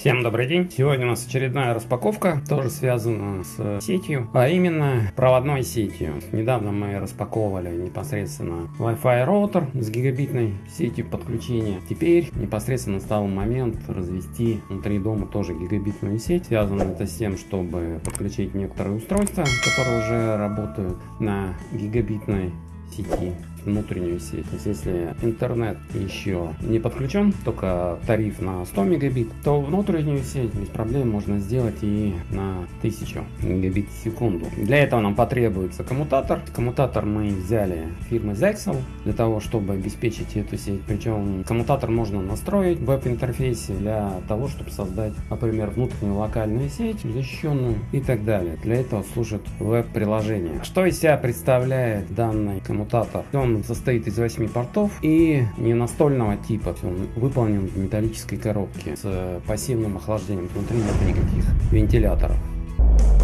Всем добрый день! Сегодня у нас очередная распаковка, тоже связана с сетью, а именно проводной сетью. Недавно мы распаковывали непосредственно Wi-Fi роутер с гигабитной сетью подключения. Теперь непосредственно настал момент развести внутри дома тоже гигабитную сеть. Связано это с тем, чтобы подключить некоторые устройства, которые уже работают на гигабитной сети внутреннюю сеть. Если интернет еще не подключен, только тариф на 100 мегабит, то внутреннюю сеть без проблем можно сделать и на 1000 мегабит в секунду. Для этого нам потребуется коммутатор. Коммутатор мы взяли фирмы Zexel для того, чтобы обеспечить эту сеть. Причем коммутатор можно настроить в веб-интерфейсе для того, чтобы создать, например, внутреннюю локальную сеть, защищенную и так далее. Для этого служит веб-приложение. Что из себя представляет данный коммутатор? Он он состоит из 8 портов и не настольного типа. Он выполнен в металлической коробке с пассивным охлаждением. Внутри нет никаких вентиляторов.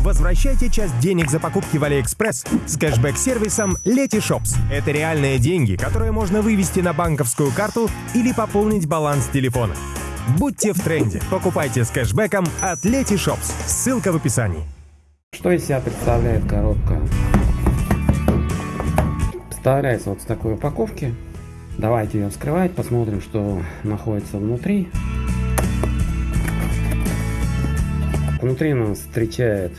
Возвращайте часть денег за покупки в Алиэкспресс с кэшбэк-сервисом Letyshops. Это реальные деньги, которые можно вывести на банковскую карту или пополнить баланс телефона. Будьте в тренде. Покупайте с кэшбэком от Letyshops. Ссылка в описании. Что из себя представляет коробка? Вставляется вот в такой упаковке. Давайте ее вскрывать, посмотрим, что находится внутри. Внутри нас встречает,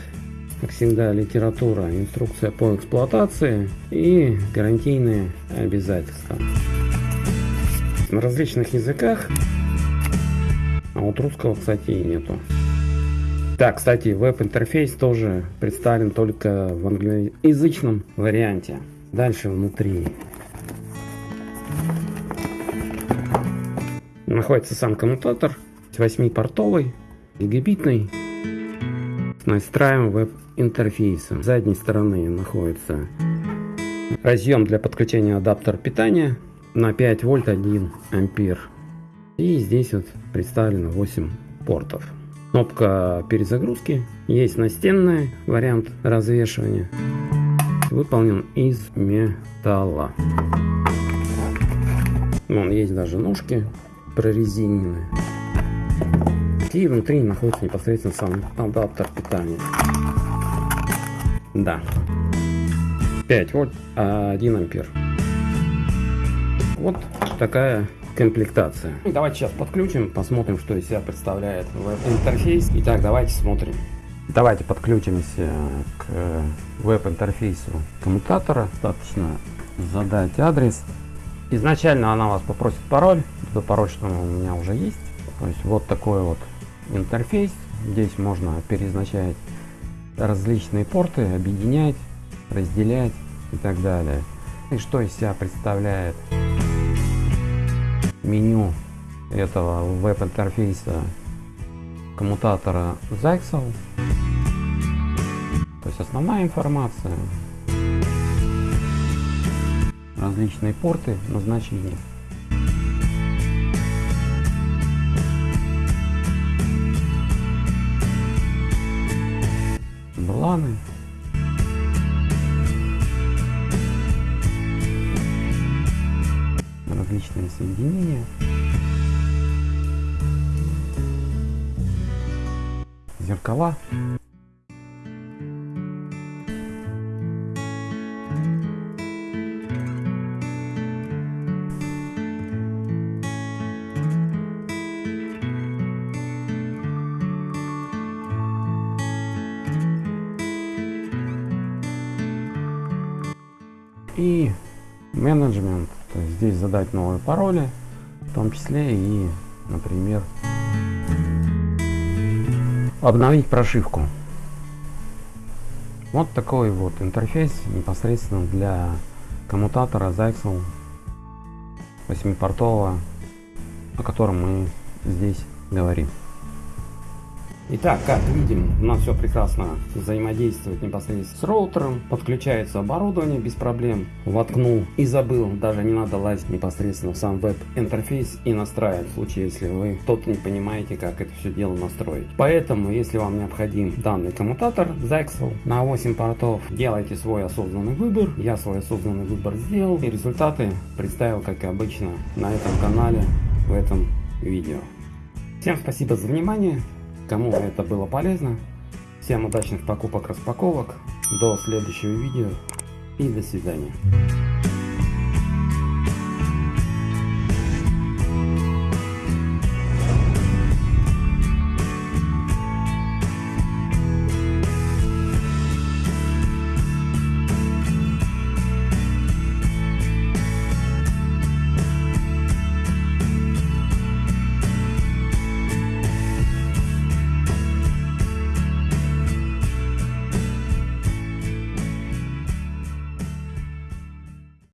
как всегда, литература, инструкция по эксплуатации и гарантийные обязательства. На различных языках, а вот русского, кстати, и нету. Так, кстати, веб-интерфейс тоже представлен только в англоязычном варианте. Дальше внутри находится сам коммутатор, 8-портовый, гигабитный, с настраиваем веб-интерфейсом. С задней стороны находится разъем для подключения адаптера питания на 5 вольт 1 ампер. И здесь вот представлено 8 портов. Кнопка перезагрузки. Есть настенный вариант развешивания выполнен из металла. Вон есть даже ножки прорезиненные. И внутри находится непосредственно сам адаптер питания. Да. 5 вольт, 1 ампер. Вот такая комплектация. Давайте сейчас подключим, посмотрим, что из себя представляет веб-интерфейс. Итак, давайте смотрим. Давайте подключимся к веб-интерфейсу коммутатора. Достаточно задать адрес. Изначально она вас попросит пароль. Этот пароль, что у меня уже есть. То есть вот такой вот интерфейс. Здесь можно перезначать различные порты, объединять, разделять и так далее. И что из себя представляет меню этого веб-интерфейса коммутатора Zyxel. То есть основная информация, различные порты назначения. Бланы. Различные соединения. Зеркала. и менеджмент, то есть здесь задать новые пароли, в том числе и, например, обновить прошивку. Вот такой вот интерфейс непосредственно для коммутатора Zyxel 8-портового, о котором мы здесь говорим. Итак, как видим, у нас все прекрасно взаимодействует непосредственно с роутером, подключается оборудование без проблем, воткнул и забыл, даже не надо лазить непосредственно в сам веб-интерфейс и настраивать, в случае, если вы тот не понимаете, как это все дело настроить. Поэтому, если вам необходим данный коммутатор Zyxel на 8 портов, делайте свой осознанный выбор, я свой осознанный выбор сделал и результаты представил, как и обычно, на этом канале в этом видео. Всем спасибо за внимание. Кому это было полезно. Всем удачных покупок, распаковок. До следующего видео и до свидания.